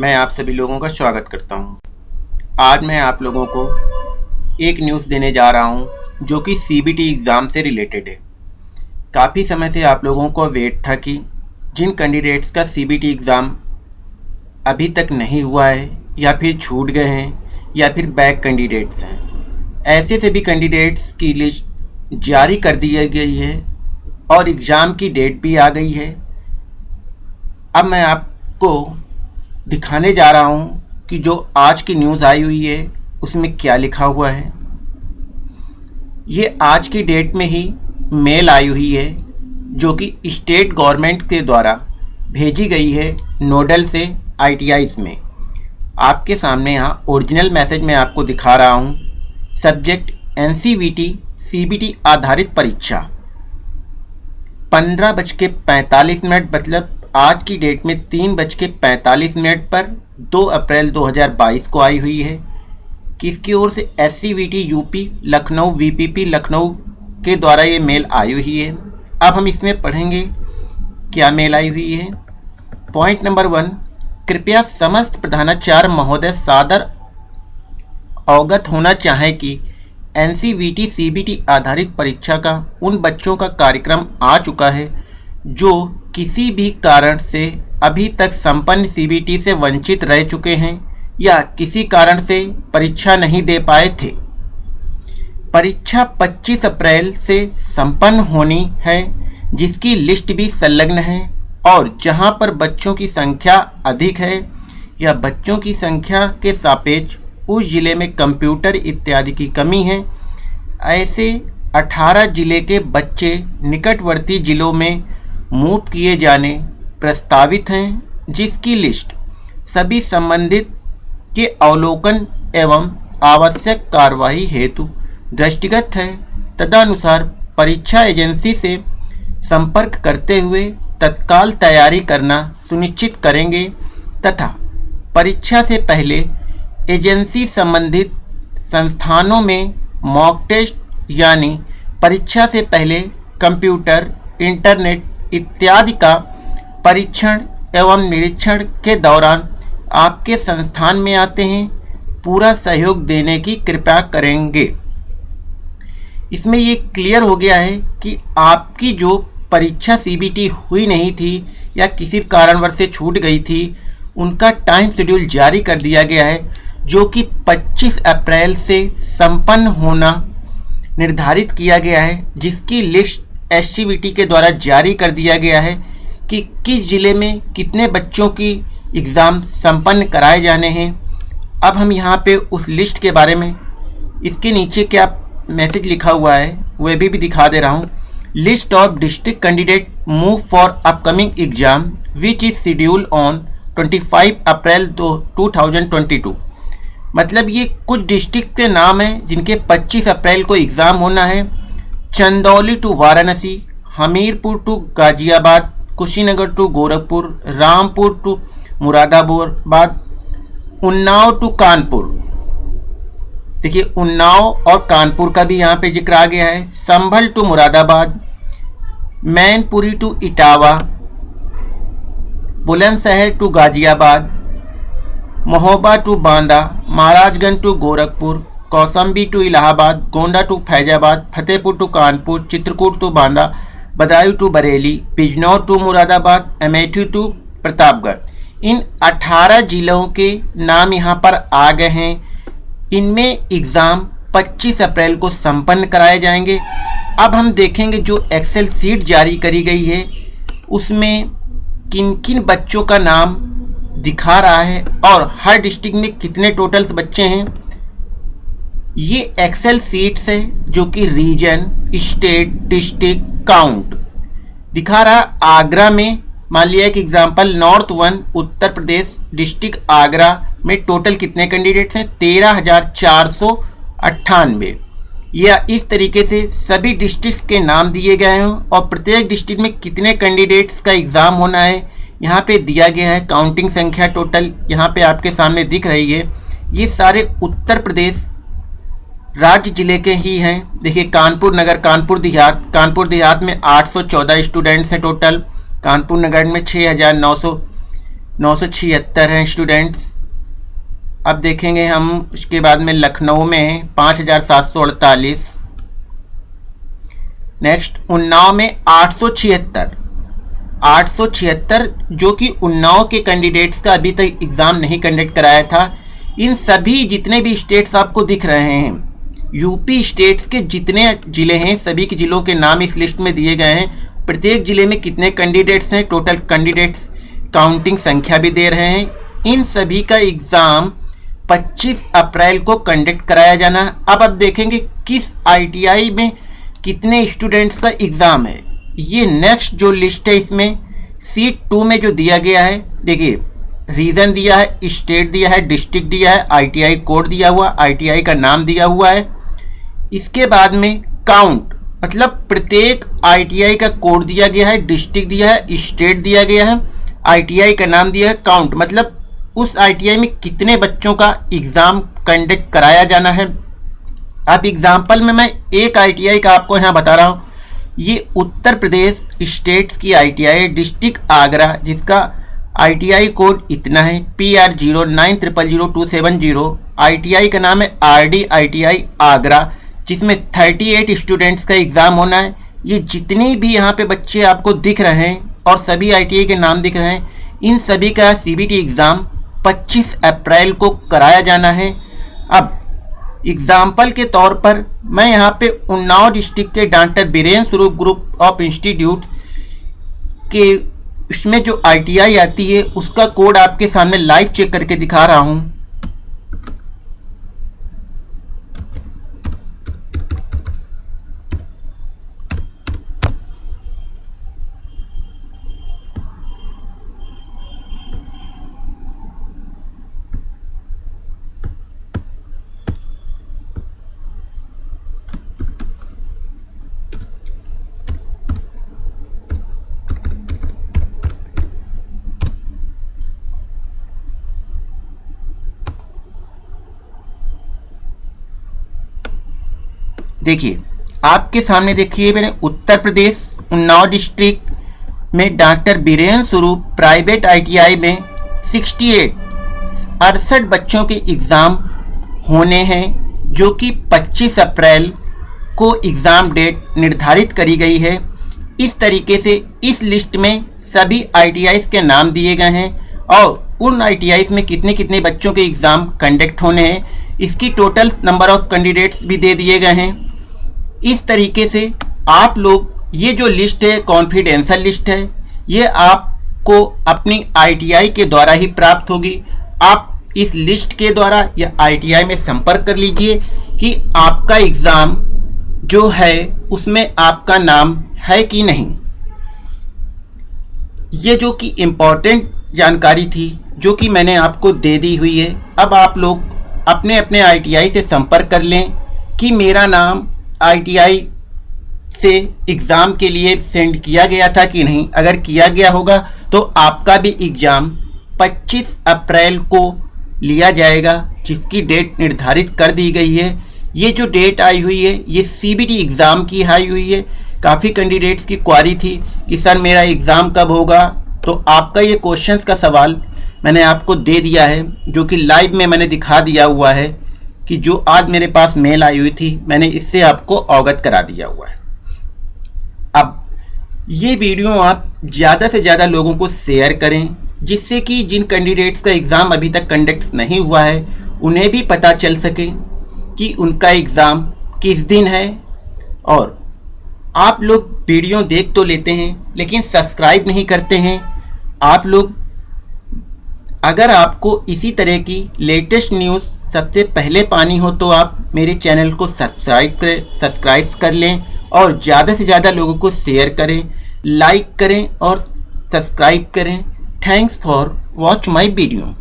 मैं आप सभी लोगों का स्वागत करता हूँ। आज मैं आप लोगों को एक न्यूज़ देने जा रहा हूँ, जो कि सीबीटी एग्ज़ाम से रिलेटेड है। काफ़ी समय से आप लोगों को वेट था कि जिन कैंडिडेट्स का सीबीटी एग्ज़ाम अभी तक नहीं हुआ है, या फिर छूट गए हैं, या फिर बैक कैंडिडेट्स हैं। ऐसे सभी कैंडिडेट्स की लिस्ट जारी कर दी गई है और एग्ज़ाम की डेट भी आ गई है। अब मैं आपको दिखाने जा रहा हूँ कि जो आज की न्यूज़ आई हुई है, उसमें क्या लिखा हुआ है। ये आज की डेट में ही मेल आई हुई है, जो कि स्टेट गवर्नमेंट के द्वारा भेजी गई है नोडल से आई में। आपके सामने यहाँ ओरिजिनल मैसेज में आपको दिखा रहा हूँ, सब्जेक्ट एन सी आधारित परीक्षा। पंद्रह बज के पैंतालीस मिनट मतलब आज की डेट में तीन बज के पैंतालीस मिनट पर 2 अप्रैल 2022 को आई हुई है। किसकी ओर से SCVT UP Lucknow VPP Lucknow के द्वारा ये मेल आई हुई है? अब हम इसमें पढ़ेंगे क्या मेल आई हुई है। पॉइंट नंबर वन कृपया समस्त प्रधानाचार्य महोदय सादर अवगत होना चाहे कि एन सी आधारित परीक्षा का उन बच्चों का कार्यक्रम आ चुका है जो किसी भी कारण से अभी तक संपन्न सीबीटी से वंचित रह चुके हैं या किसी कारण से परीक्षा नहीं दे पाए थे। परीक्षा 25 अप्रैल से संपन्न होनी है, जिसकी लिस्ट भी संलग्न है और जहाँ पर बच्चों की संख्या अधिक है या बच्चों की संख्या के सापेक्ष उस ज़िले में कंप्यूटर इत्यादि की कमी है, ऐसे 18 ज़िले के बच्चे निकटवर्ती जिलों में मूव किए जाने प्रस्तावित हैं, जिसकी लिस्ट सभी संबंधित के अवलोकन एवं आवश्यक कार्यवाही हेतु दृष्टिगत है, तदनुसार परीक्षा एजेंसी से संपर्क करते हुए तत्काल तैयारी करना सुनिश्चित करेंगे, तथा परीक्षा से पहले एजेंसी संबंधित संस्थानों में मॉक टेस्ट यानी परीक्षा से पहले कंप्यूटर, इंटरनेट इत्यादि का परीक्षण एवं निरीक्षण के दौरान आपके संस्थान में आते हैं। पूरा सहयोग देने की कृपा करेंगे। इसमें ये क्लियर हो गया है कि आपकी जो परीक्षा सीबीटी हुई नहीं थी या किसी कारणवश से छूट गई थी, उनका टाइम शेड्यूल जारी कर दिया गया है, जो कि 25 अप्रैल से संपन्न होना निर्धारित किया गया है, जिसकी लिस्ट एस के द्वारा जारी कर दिया गया है कि किस ज़िले में कितने बच्चों की एग्ज़ाम संपन्न कराए जाने हैं। अब हम यहाँ पे उस लिस्ट के बारे में इसके नीचे क्या मैसेज लिखा हुआ है वह भी, भी दिखा दे रहा हूँ। List of district candidate move for upcoming exam which is schedule on 25 April दो टू मतलब ये कुछ डिस्ट्रिक्ट के नाम हैं जिनके 25 अप्रैल को एग्ज़ाम होना है। Chandauli to Varanasi, Hamirpur to Ghaziabad, Kushinagar to Gorakhpur, Rampur to Moradabad, Unnao to Kanpur. देखिए, उन्नाव और कानपुर का भी यहाँ पे ज़िक्र आ गया है। Sambhal to Moradabad, Mainpuri to Etawah, Bulandshahr to Ghaziabad, Mahoba to Banda, Maharajganj to Gorakhpur Kaushambi to Allahabad, Gonda to Faizabad, Fatehpur to Kanpur, Chitrakoot to Banda, Budaun to Bareilly, Bijnor to Moradabad Amethi to Pratapgarh. इन 18 जिलों के नाम यहाँ पर आ गए हैं। इनमें exam 25 अप्रैल को संपन्न कराए जाएँगे। अब हम देखेंगे जो एक्सेल सीट जारी करी गई है, उसमें किन किन बच्चों का नाम दिखा रहा है और हर डिस्ट्रिक्ट में कितने टोटल्स बच्चे हैं। ये एक्सेल सीट्स है जो कि रीजन स्टेट डिस्ट्रिक्ट काउंट दिखा रहा आगरा में, मान लिया एक example north one Uttar Pradesh district Agra में टोटल कितने कैंडिडेट्स हैं? तेरह हज़ार चार सौ अट्ठानवे। या इस तरीके से सभी डिस्ट्रिक्ट के नाम दिए गए हैं और प्रत्येक डिस्ट्रिक्ट में कितने कैंडिडेट्स का एग्ज़ाम होना है? यहाँ पे दिया गया है काउंटिंग संख्या टोटल यहाँ पे आपके सामने दिख रही है। ये सारे उत्तर प्रदेश राज्य ज़िले के ही हैं। देखिए, कानपुर नगर, कानपुर देहात। कानपुर देहात में 814 स्टूडेंट्स हैं टोटल कानपुर नगर में 6900 नौ सौ छिहत्तर हैं स्टूडेंट्स अब देखेंगे हम, उसके बाद में लखनऊ में पाँच हज़ार सात सौ अड़तालीस। नेक्स्ट उन्नाव में आठ सौ छिहत्तर। आठ सौ छिहत्तर, जो कि उन्नाव के कैंडिडेट्स का अभी तक एग्ज़ाम नहीं कंडक्ट कराया था। इन सभी जितने भी स्टेट्स आपको दिख रहे हैं यूपी स्टेट्स के जितने ज़िले हैं, सभी के ज़िलों के नाम इस लिस्ट में दिए गए हैं। प्रत्येक ज़िले में कितने कैंडिडेट्स हैं टोटल कैंडिडेट्स काउंटिंग संख्या भी दे रहे हैं। इन सभी का एग्ज़ाम 25 अप्रैल को कंडक्ट कराया जाना। अब अब देखेंगे किस आईटीआई में कितने स्टूडेंट्स का एग्ज़ाम है। ये नेक्स्ट जो लिस्ट है इसमें सीट टू में जो दिया गया है, देखिए रीजन दिया है स्टेट दिया है डिस्ट्रिक्ट दिया है आईटीआई कोड दिया हुआ आईटीआई का नाम दिया हुआ है। इसके बाद में काउंट मतलब प्रत्येक आईटीआई का कोड दिया गया है डिस्ट्रिक्ट दिया है स्टेट दिया गया है आईटीआई का नाम दिया है काउंट मतलब उस आईटीआई में कितने बच्चों का एग्ज़ाम कंडक्ट कराया जाना है। आप एग्ज़ाम्पल में मैं एक आईटीआई का आपको यहाँ बता रहा हूँ। ये उत्तर प्रदेश स्टेट्स की आईटीआई डिस्ट्रिक्ट आगरा, जिसका आईटीआई कोड इतना है P R zero nine triple zero two seven zero I का नाम है आर डी आई आगरा। जिसमें थर्टी एट स्टूडेंट्स का एग्ज़ाम होना है। ये जितने भी यहाँ पे बच्चे आपको दिख रहे हैं और सभी आई के नाम दिख रहे हैं, इन सभी का सीबीटी एग्ज़ाम 25 अप्रैल को कराया जाना है। अब एग्ज़ाम्पल के तौर पर मैं यहाँ पे उन्नाव डिस्ट्रिक्ट के doctor Biren Swaroop group of institute के उसमें जो आईटीआई आती है, उसका कोड आपके सामने लाइव चेक करके दिखा रहा हूँ। देखिए, आपके सामने देखिए मैंने उत्तर प्रदेश, उन्नाव डिस्ट्रिक्ट में doctor Biren Swaroop private ITI में 68 अड़सठ बच्चों के एग्ज़ाम होने हैं, जो कि 25 अप्रैल को एग्ज़ाम डेट निर्धारित करी गई है। इस तरीके से इस लिस्ट में सभी आई के नाम दिए गए हैं और उन आईटीआई में कितने कितने बच्चों के एग्ज़ाम कंडक्ट होने हैं, इसकी टोटल नंबर ऑफ़ कैंडिडेट्स भी दे दिए गए हैं। इस तरीके से आप लोग, ये जो लिस्ट है कॉन्फिडेंशियल लिस्ट है, ये आपको अपनी आईटीआई के द्वारा ही प्राप्त होगी। आप इस लिस्ट के द्वारा या आईटीआई में संपर्क कर लीजिए कि आपका एग्ज़ाम जो है, उसमें आपका नाम है कि नहीं। ये जो कि इम्पोर्टेंट जानकारी थी, जो कि मैंने आपको दे दी हुई है, अब आप लोग अपने अपने आईटीआई से संपर्क कर लें कि मेरा नाम आईटीआई से एग्ज़ाम के लिए सेंड किया गया था कि नहीं? अगर किया गया होगा तो आपका भी एग्ज़ाम 25 अप्रैल को लिया जाएगा, जिसकी डेट निर्धारित कर दी गई है। ये जो डेट आई हुई है, ये सीबीटी एग्ज़ाम की आई हुई है। काफ़ी कैंडिडेट्स की क्वारी थी कि, सर, मेरा एग्ज़ाम कब होगा? तो आपका ये क्वेश्चंस का सवाल मैंने आपको दे दिया है, जो कि लाइव में मैंने दिखा दिया हुआ है। कि जो आज मेरे पास मेल आई हुई थी, मैंने इससे आपको अवगत करा दिया हुआ है। अब, ये वीडियो आप ज़्यादा से ज़्यादा लोगों को शेयर करें, जिससे कि जिन कैंडिडेट्स का एग्ज़ाम अभी तक कंडक्ट नहीं हुआ है, उन्हें भी पता चल सके कि उनका एग्ज़ाम किस दिन है। और, आप लोग वीडियो देख तो लेते हैं, लेकिन सब्सक्राइब नहीं करते हैं। आप लोग, अगर आपको इसी तरह की लेटेस्ट न्यूज़ सबसे पहले पानी हो तो आप मेरे चैनल को सब्सक्राइब करें, सब्सक्राइब कर लें और ज़्यादा से ज़्यादा लोगों को शेयर करें लाइक करें और सब्सक्राइब करें। Thanks for watch my video